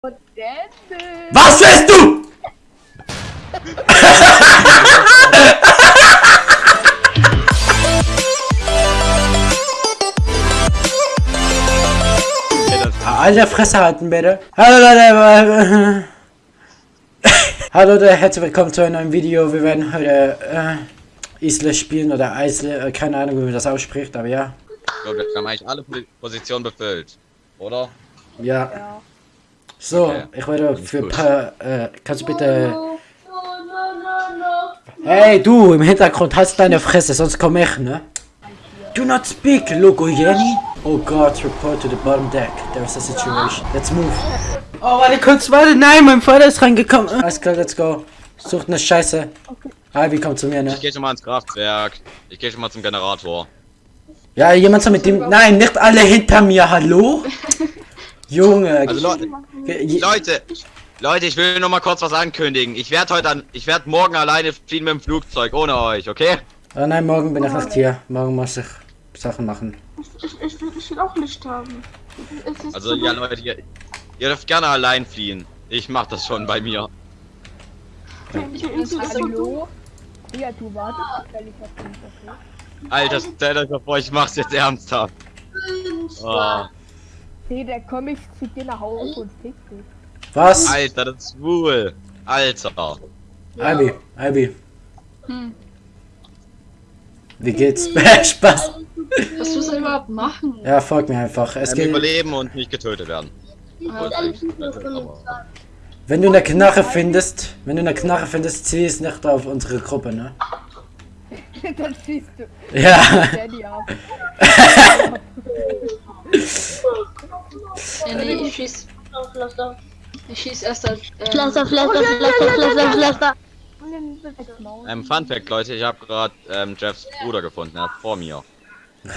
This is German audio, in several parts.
Was willst du? Alter, Fresse halten bitte. Hallo Leute. Hallo Leute, herzlich willkommen zu einem neuen Video. Wir werden heute äh, Isle spielen oder Eisle, äh, keine Ahnung wie man das ausspricht, aber ja. So, wir haben eigentlich alle Positionen befüllt, oder? Ja. Ja. So, Okay. ich werde für Gut. paar, äh, kannst du bitte... Hey, du, im Hintergrund hast deine Fresse, sonst komm ich, ne? Do not speak, Logo Jenny. Oh God, report to the bottom deck. There's a situation. Let's move. Oh, warte kurz, warte, nein, mein Vater ist reingekommen. Alles klar, let's go. Sucht eine Scheiße. Ivy, komm zu mir, ne? Ich gehe schon mal ins Kraftwerk. Ich gehe schon mal zum Generator. Ja, jemand soll mit dem... Nein, nicht alle hinter mir, hallo? Junge. Also Leute, Leute, Leute, ich will nur mal kurz was ankündigen. Ich werde heute an, ich werde morgen alleine fliehen mit dem Flugzeug, ohne euch, okay? Oh nein, morgen bin ich nicht hier. Morgen muss ich Sachen machen. Ich, ich, ich, will, ich will auch Licht haben. Also so ja. Leute, ihr, ihr dürft gerne allein fliehen. Ich mach das schon bei mir. Dunkel. Hallo? Kreatur, warte. Stell dich auf den okay? Alter, stellt euch mal vor, ich mach's jetzt ernsthaft. Oh, Hey, der komm ich zu dir nach Hause und fick dich. Was? Alter, das ist schwul. Alter. Ivy, Ivy. Hm. Wie geht's? Spaß. Was muss er überhaupt machen? Ja, folg mir einfach. Es geht, überleben und nicht getötet werden. Wenn du eine Knarre findest, wenn du eine Knarre findest, zieh es nicht auf unsere Gruppe, ne? Dann schießt du Ja. Ja, nee, ich schieß. Ich schieß erst als. Ähm, Pflaster, Pflaster, Pflaster, Pflaster, Pflaster. Ähm, Fun Fact, Leute, ich habe gerade ähm, Jeffs Bruder gefunden, er ist vor mir.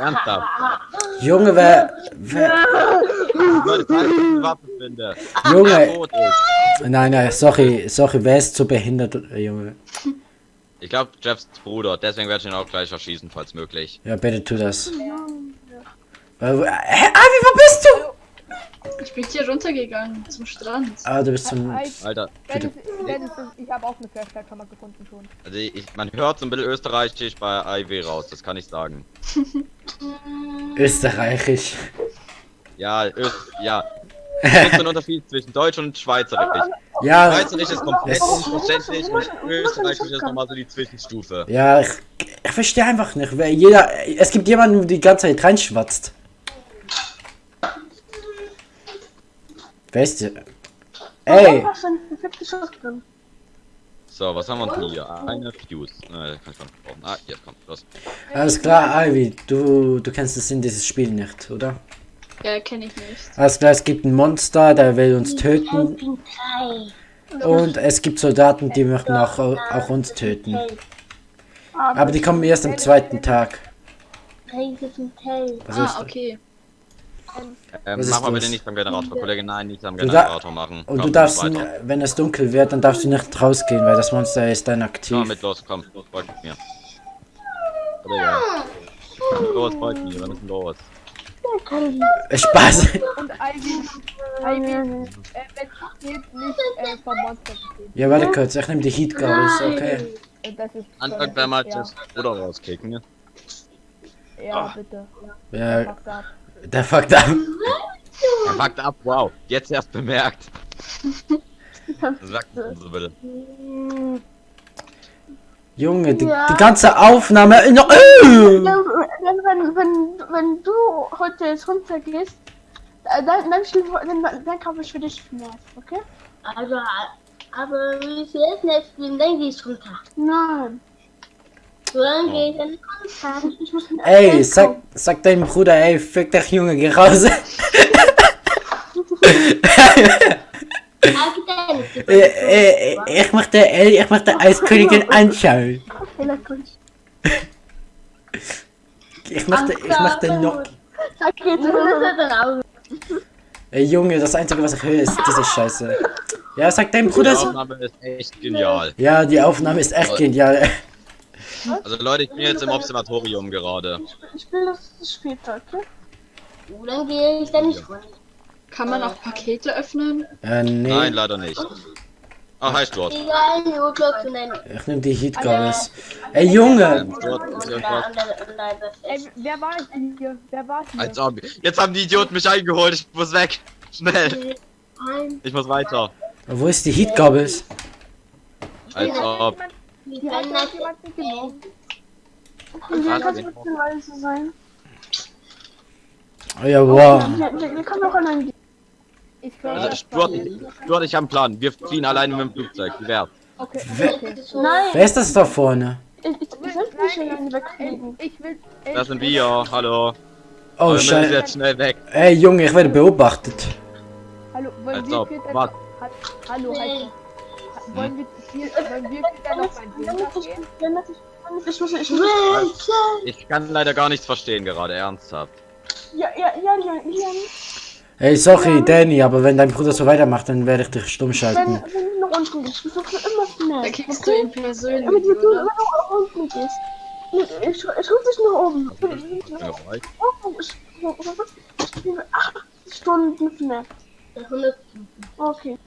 Ernsthaft. Junge, wer, wer Leute, falls ich eine Waffe finde, der Junge, nein, nein, sorry, sorry, wer ist so behindert, äh, Junge? Ich glaube, Jeffs Bruder, deswegen werde ich ihn auch gleich erschießen, falls möglich. Ja, bitte tu das. Äh, wo- Hä, Ivy, wo bist du? ich bin hier runtergegangen zum Strand. Ah, du bist zum, Alter, Dennis, ich habe auch eine Flashlight schon mal gefunden schon. also ich, man hört so ein bisschen österreichisch bei IW raus, das kann ich sagen. österreichisch. Ja, Öst, ja. Es gibt so einen Unterschied zwischen Deutsch und Schweizerisch. Ja, Schweizerisch ist komplett Es- unverständlich und Österreichisch ist nochmal so die Zwischenstufe. ja, ich, ich verstehe einfach nicht, wer jeder, es gibt jemanden, der die ganze Zeit reinschwatzt. Weißt du? Ey. So, was haben wir denn hier? Eine Fuse. Äh, kann ich brauchen. Ah, hier, komm, los. alles klar, Ivy, du, du kennst das in dieses Spiel nicht, oder? Ja, kenne ich nicht. Alles klar, es gibt ein Monster, der will uns töten und es gibt Soldaten, die möchten auch, auch uns töten. Aber die kommen erst am zweiten Tag. Was ist Ah, okay. Ähm, ist mach mal bitte nicht beim Generator, Kollege. Nein, nicht am Du Generator machen. Und du Komm, darfst, weiter. wenn es dunkel wird, dann darfst du nicht rausgehen, weil das Monster ist dann Komm aktiv. mit, los, komm, los, folgt mir. Kollege. Los, folgt mir, ist denn los? Äh, Spaß. Und Ivy, Ivy, äh, wenn geht, nicht äh, vom Monster. Ja, warte kurz, ich nehme die Heat Goggles, okay. Anfang wäre mal ja, das Bruder rauskicken. ne? ja, bitte. Ja, der fuckt ab. Er packt ab, wow. Jetzt erst bemerkt. Sagt uns so bitte. Junge, die, Ja. die ganze Aufnahme. No, äh! Wenn, wenn, wenn, wenn, wenn du heute jetzt runtergehst, äh, dann, dann, dann, dann kaufe ich für dich Schmerz, okay? Also, aber wie viel ist nicht spielen, dann gehst du runter. Nein. So lange gehe ich dann runter. Ich muss Ey, sag, sag deinem Bruder, ey, fick dich, Junge, geh raus. Aber dann, äh, äh, ich möchte, ey, ich möchte Eiskönigin anschauen. Ich möchte, ich möchte noch. Dann. Ey, Junge, das Einzige, was ich höre, ist diese Scheiße. Ja, sag deinem Die Bruder so. Aufnahme ist echt genial. Ja, die Aufnahme ist echt genial. Also Leute, ich bin jetzt im Observatorium gerade. Ich will das später, okay? So lange gehe ich dann nicht runter. Kann man auch Pakete öffnen? Äh, nee. Nein, leider nicht. Glück zu nennen. Ich nehm die Heatgabels. Ey, Junge! Ey, wer war hier? Wer war hier? Als ob. Jetzt haben die Idioten mich eingeholt. Ich muss weg. Schnell. Ich muss weiter. Wo ist die Heatgabels? Als ob. Die hat jemand mitgenommen. Was? kann es sein? Oh ja, wow. Wir, wir, wir können auch allein gehen. Ich höre Also, Stuart. Stuart, ich habe einen Plan. Wir fliehen alleine mit dem Flugzeug. Okay, Wer- okay. Nein, Wer ist das da vorne? ich, ich, ich will nicht alleine wegfliegen. Ich will. ey, Das sind wir. Hallo. Oh, wir scheiße. jetzt schnell weg. Ey, Junge, ich werde beobachtet. Hallo, wollen Als wir ob. Was? Ha- Hallo, halt. Wollen wir wollen wir dann gehen? Ich kann leider gar nichts verstehen gerade, ernsthaft. ja, ja, ja, ja, ja, Ey, sorry, Danny, aber wenn dein Bruder so weitermacht, dann werde ich dich stumm wenn, schalten. wenn du nach unten gehst, du suchst immer Da schnell, kriegst du okay? ihn persönlich, Wenn du, du, oder? wenn du nach unten gehst, ich, ich, ich ruf dich nach oben. Ich, Ja, right. ich, ich bin acht Stunden schnell. Okay.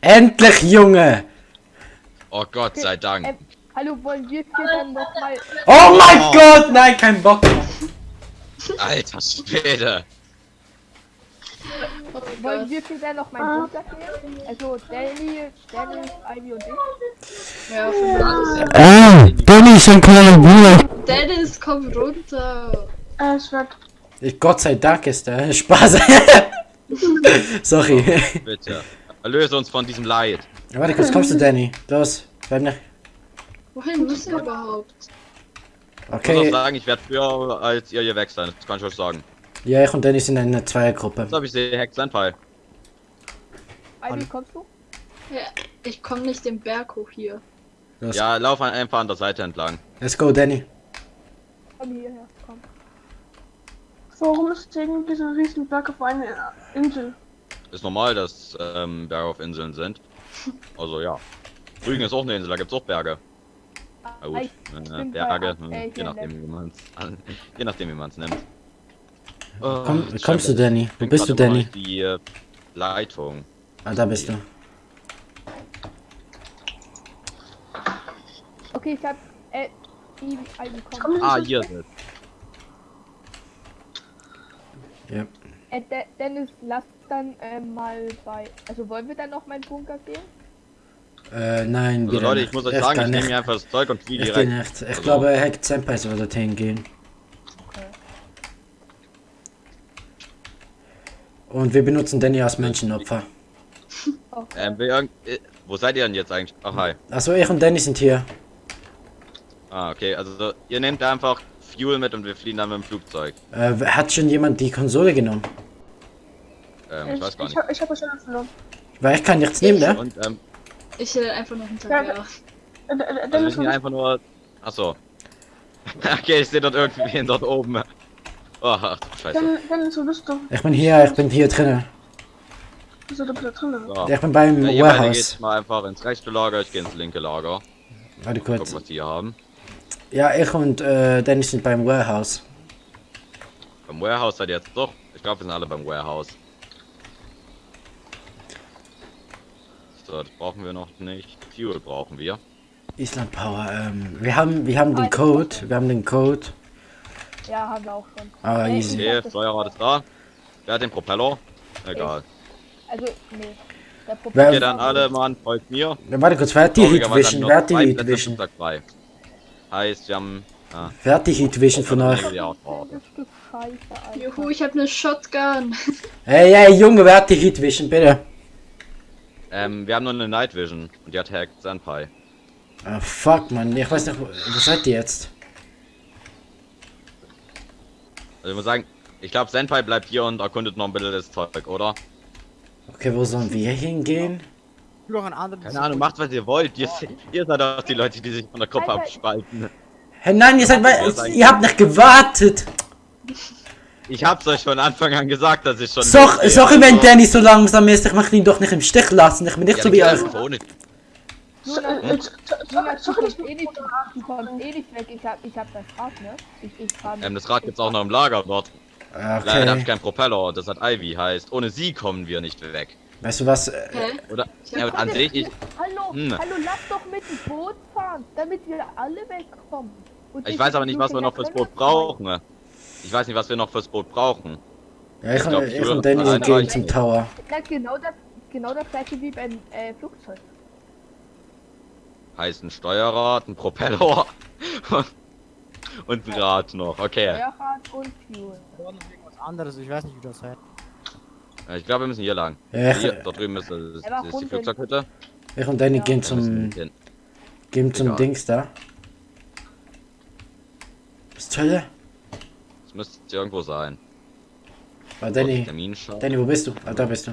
Endlich, Junge! Oh Gott sei Dank. Hallo, wollen wir vier dann noch mal. Oh mein Gott, nein, kein Bock. Alter Schwede. Oh Wollen wir vier dann noch mein Bunker gehen? Also, Danny, Dennis, Ivy und ich. Ja, von alles. Ah, Danny ist ein kleiner Bruder. Dennis, komm runter. Äh, es wird. Ich, Gott sei Dank ist der Spaß. sorry. Bitte. Erlöse uns von diesem Leid. Warte kurz, kommst du, Danny? Los, bleib nicht. Wohin müssen wir überhaupt? Ich muss auch Okay, sagen, ich werde früher als ihr hier weg sein. Das kann ich euch sagen. ja, ich und Danny sind in einer Zweiergruppe. Jetzt habe ich sie Hex Senpai. Ivy, kommst du? Ja, ich komme nicht den Berg hoch hier. Los, Ja, lauf einfach an der Seite entlang. let's go, Danny. Komm hierher, komm. Warum ist irgendwie so ein riesen Berg auf einer Insel? Ist normal, dass ähm, Berge auf Inseln sind. Also ja. Rügen ist auch eine Insel, da gibt's auch Berge. Na gut, Ich äh, Berge, hm, äh, je nachdem man's an, je nachdem wie man's nennt. Oh, Komm, kommst du, Danny? Wo bist du, Danny? Die äh, Leitung. Ah, da bist du. Okay, ich hab. Äh, Ivy, Ivy, komm. Komm, Ah, hier ist es. Ja. Äh, De Dennis, lass dann äh, mal bei. Also, wollen wir dann noch meinen Bunker gehen? Äh, nein, Also Leute, ich muss euch sagen, ich nehme mir einfach das Zeug und fliege Ich direkt. nicht. Ich Also- glaube, Hack Senpai soll dorthin gehen. Und wir benutzen Danny als Menschenopfer. Ähm, irgend- äh, wo seid ihr denn jetzt eigentlich? Ach hi. Achso, ich und Danny sind hier. Ah, okay, also ihr nehmt einfach Fuel mit und wir fliehen dann mit dem Flugzeug. Äh, hat schon jemand die Konsole genommen? Ähm, ich ich, weiß gar ich, nicht. hab, ich habe schon verloren. Weil ich kann nichts nehmen, ne? Und ähm, Ich will einfach noch Ja, hinterher. Äh, äh, also wir Dennis, sind hier einfach nur. Achso. okay, ich sehe dort irgendwen dort oben. Oh, ach du Scheiße. Dennis, Dennis, wo bist du? Ich bin hier, ich bin hier drinnen. Bist du da bitte drin? So. Ich bin beim Ja, Warehouse. geht mal einfach ins rechte Lager, ich gehe ins linke Lager. Warte Gucken, kurz. was die hier haben. Ja, ich und äh, Danny sind beim Warehouse. Beim Warehouse seid ihr jetzt doch. Ich glaube, wir sind alle beim Warehouse. So, das brauchen wir noch nicht. Fuel brauchen wir. Island Power, ähm, wir haben, wir haben den Code, wir haben den Code. Ja, haben wir auch schon. Ah, Nee, easy. hab Okay, Steuerrad ist da. Wer hat den Propeller? Egal. Also, nee. Der Wer- Propeller- Okay, dann alle Mann, folgt mir. Ja, Warte kurz, wer hat die Heat Vision? Wer hat die Heat Vision? Heißt, wir haben. Ah, Wer hat die Heat Vision von euch? Juhu, ich habe eine Shotgun. Ey, ey, Junge, wer hat die Heat Vision, bitte? Ähm, wir haben nur eine Night Vision und die hat Hack Senpai. Ah, fuck, man, ich weiß nicht, wo, seid ihr jetzt? Also ich muss sagen, ich glaube Senpai bleibt hier und erkundet noch ein bisschen das Zeug, oder? Okay, wo sollen wir hingehen? anderen. Keine Ahnung, macht was ihr wollt. Ihr, ihr seid auch die Leute, die sich von der Gruppe abspalten. Hä, nein, ihr seid, weil, ihr habt nicht gewartet. Ich hab's euch von Anfang an gesagt, dass ich schon. So, sorry, wenn Also, Danny so langsam ist, ich möchte ihn doch nicht im Stich lassen, ich bin nicht ja, so wie euch. Jonas, äh, äh, du kommst eh nicht, eh weg. Ich hab, ich hab das Rad, ne? Ich, ich fahr. Ähm, das Rad gibt's auch noch im Lager dort. Leider habe ich Okay. keinen Propeller, das hat Ivy, heißt, ohne sie kommen wir nicht weg. Weißt du was? Äh, Hä? Oder? Ja, hab und an sich, ich, Hallo, Hm. hallo, lass doch mit dem Boot fahren, damit wir alle wegkommen. Und ich weiß aber nicht, was wir noch fürs Boot brauchen. Ich weiß nicht, was wir noch fürs Boot brauchen. Ja, ich, Ich glaub, ich, ich und Danny gehen reichen. zum Tower. Na, genau das, genau das gleiche wie beim äh, Flugzeug. Heißt ein Steuerrad, ein Propeller und, ein Rad noch. Okay. Feuerrad und Fuel. Was anderes, ich weiß nicht, wie das heißt. Ich glaube, wir müssen hier lang. Ja, Hier, ich, dort drüben ist, Ja, aber ist die. Flugzeughütte. ich und Danny gehen Wir müssen zum, gehen zum. Dings da. Was zur Hölle? Müsste irgendwo sein. War Danny. Danny, wo bist du? Ah, da bist du.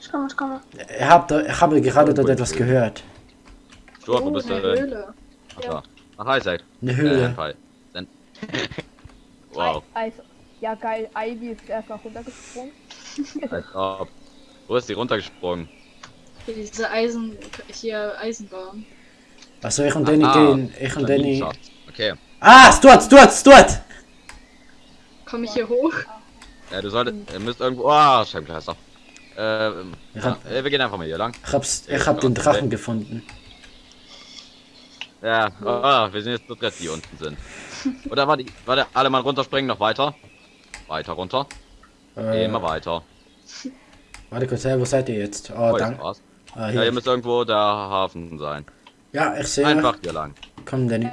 Ich komme, ich komme. Ich hab, da, ich habe gerade dort etwas gehört. Stuart, wo Oh, bist du eine denn? Höhle. Ach, da. Ach, hi, Zack. Eine Äh, Höhle. Senpai. Sen wow. Also, ja geil, Ivy ist einfach runtergesprungen. Als ob. Wo ist die runtergesprungen? Hier diese Eisen, hier Eisenbahn. Achso, ich und Danny Ah, gehen. Ich und Danny. Okay. Ah, Stuart, Stuart, Stuart! Komme ich hier hoch? Ja, du solltest. Ihr müsst irgendwo. Ah, Scheibenkleister. Ähm. Ich Ja, äh, wir gehen einfach mal hier lang. Ich hab's, ich hab den Drachen gefunden. Ja, ah, wir sind jetzt zu dritt, die unten sind. Oder warte, warte, alle mal runterspringen, noch weiter. Weiter runter. Äh, Immer weiter. warte kurz, hey, wo seid ihr jetzt? Oh, Oh, jetzt danke. Ah, Ja, hier hier. müsste irgendwo der Hafen sein. Ja, ich sehe. Einfach hier lang. Komm, Danny.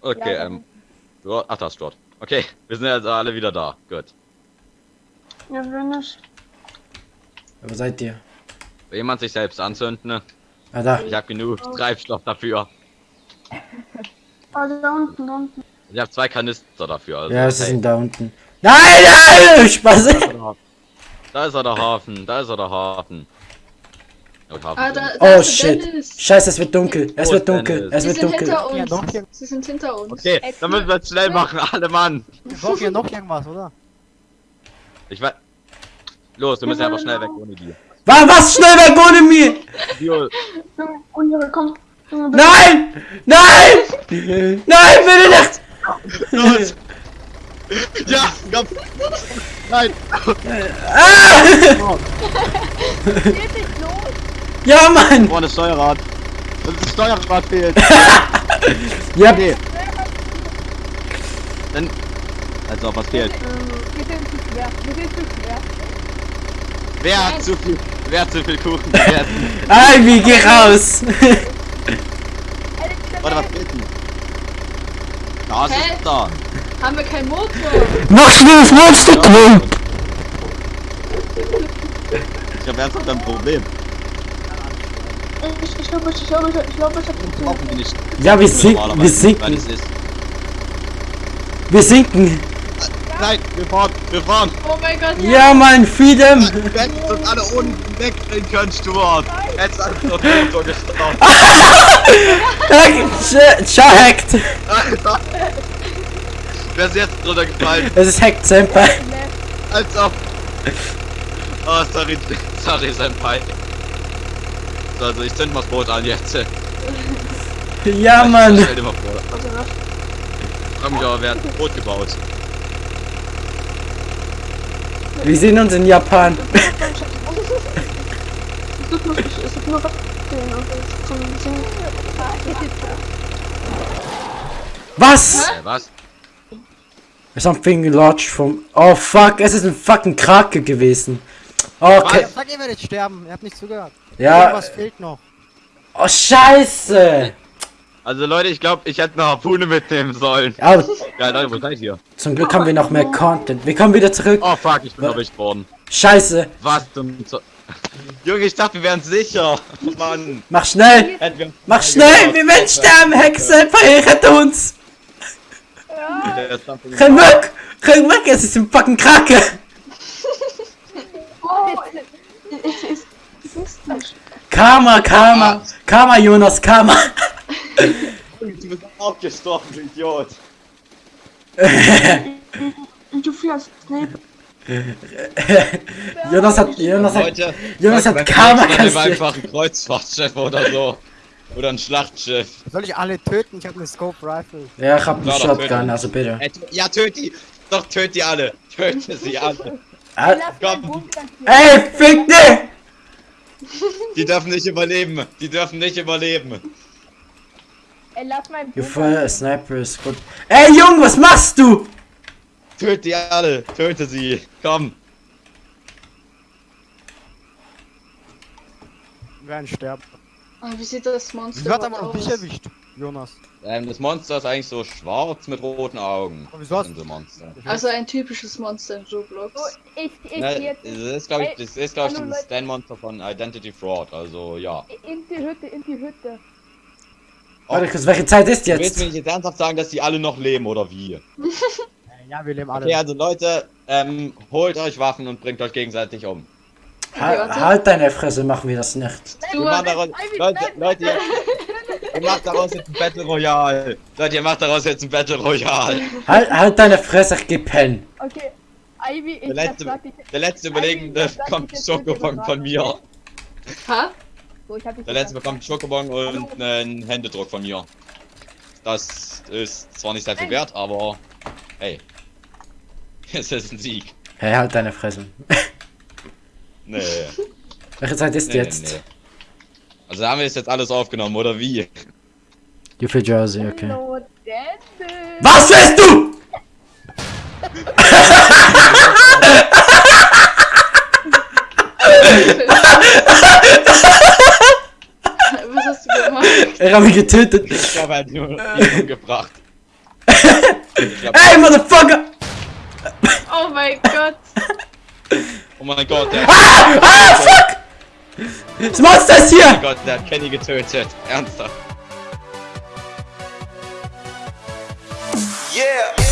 Okay, ja, ähm. Du, ach, das ist dort. Okay, wir sind jetzt alle wieder da. Gut. Ja, wenn ich. Wo seid ihr? Will jemand sich selbst anzünden? ne? Ah, da. Ich habe genug Treibstoff dafür. Ah, da unten, da unten. Ich habe zwei Kanister dafür. Also, Ja, sie hey. sind da unten. Nein, nein! Spaß! Da ist er der Hafen, da ist er der Hafen. Ja, Ah, da, da Oh shit. Dennis. Scheiße, es wird dunkel. Es wird dunkel. Dennis? Es Sie wird sind dunkel. hinter Ja, hier. Sie sind hinter uns. Okay, dann müssen wir es schnell machen, alle Mann. Wir brauchen hier noch irgendwas, oder? Ich weiß. Los, wir müssen einfach schnell weg ohne die. Was, was? Schnell weg ohne mir! Bio, Junge, Junge, komm. Nein! Nein! Nein, bitte nicht! los! Ja, komm! Nein! Ah! Ja, Mann! Vorne Steuerrad. Das Steuerrad fehlt. Ja, Nee. Dann. Also, was fehlt? Wir sind zu schwer, wir sind zu schwer. Wer hat zu viel, wer hat zu viel Kuchen gegessen? Ivy, geh raus! Warte, was fehlt denn? Da ist Hä? es da. Haben wir keinen Motor? Mach schnell das Monster drin! Ich hab ernsthaft ein Problem. Ich, ich glaube, ich glaube, ich glaube, ich habe Brauchen wir nicht. Ja, wir sinken, wir Weil sinken, es ist. wir sinken! Nein, wir fahren, wir fahren. Oh mein Gott, Ja, Mann, Freedom! Wir hätten uns alle unten wegdrehen können, Stuart. Jetzt hat uns der Motor gestoppt. Ciao, hackt! Alter. Wer ist jetzt drunter gefallen? Es ist hackt, Senpai. Als ob. Oh, sorry, sorry, Senpai. So, also ich zünd mal das Boot an jetzt. Ja, Mann! Stell dir mal vor. Ich frag mich aber, wer hat ein Boot gebaut? Wir sehen uns in Japan. Was? Äh, was? Something large from... Oh, fuck, es ist ein fucking Krake gewesen. Okay. Sag, ihr werdet sterben, ihr habt nicht zugehört. Ja, Irgendwas fehlt noch. oh, scheiße! Also Leute, ich glaube, ich hätte eine Harpune mitnehmen sollen. Aber Ja, Leute, wo seid ihr? zum Glück haben wir noch mehr Content. Wir kommen wieder zurück. Oh fuck, ich bin erwischt worden. Scheiße. Was zum Junge, ich dachte, wir wären sicher. Mann. Mach schnell! Mach schnell! Wir werden sterben! Hexe! Rette uns! Renn weg! Renn weg! Es ist ein fucking Krake! Oh, es ist. Karma, Karma! Karma, Jonas, Karma! Du bist auch gestorben, du Idiot. Du fährst Snape. Jonas hat, Jonas hat, Leute, Jonas hat Karma kassiert. einfach ein Kreuzfahrtschiff oder so. Oder ein Schlachtschiff. Soll ich alle töten? Ich habe eine Scope Rifle. Ja, ich hab doch, Shotgun, also bitte. Ey, Ja, töt die! doch, töt die alle. Töte sie alle. Ah, komm. Ey, fick dich! Die dürfen nicht überleben. Die dürfen nicht überleben. Ey, lass fire a hier. sniper is good. Ey, Junge, was machst du? Töt die alle. Töte sie. Komm. Wir werden sterben. Ah, wie sieht das Monster Wieso hat er überhaupt aber noch dich aus? erwischt, Jonas? Ähm, das Monster ist eigentlich so schwarz mit roten Augen. Aber wieso hast so Monster. Also ein typisches Monster in So, Roblox. ich, ich Ne, geh jetzt das ist glaube ich, das ist glaube ich das Leute. Stand-Monster von Identity Fraud. Also ja. in die Hütte, in die Hütte. Warte kurz, welche Zeit ist Du willst mir jetzt? nicht jetzt ernsthaft sagen, dass die alle noch leben oder wie? Äh, Ja, wir leben alle. Okay, also Leute, ähm, holt euch Waffen und bringt euch gegenseitig um. Ha halt deine Fresse, machen wir das nicht. Du, Wir machen daraus, Leute, nein, Leute, ihr, macht daraus jetzt ein Battle Royale. Leute, ihr macht daraus jetzt ein Battle Royale. Halt, halt deine Fresse, ich geh pennen. Okay. Ivy, ich Der letzte, sag dich. der letzte Überlegende ich jetzt Schokobon von mir. ha? So, ich hab dich Der letzte bekommt Schokobon und einen Händedruck von mir. Das ist zwar nicht sehr viel wert, aber hey. Es ist ein Sieg. Hey, halt deine Fresse. Nee. Welche Zeit ist nee, jetzt? Nee. Also haben wir es jetzt alles aufgenommen, oder wie? You feel Jersey, okay. Dennis. Was willst du? Was hast du gemacht? Er hat mich getötet. Ich glaube, er hat nur ihn umgebracht. Ey, Motherfucker! Oh mein Gott. oh mein Gott, der, Ah, fuck! Das Monster ist oh hier! mein Gott, der hat Kenny getötet. Ernsthaft. Yeah.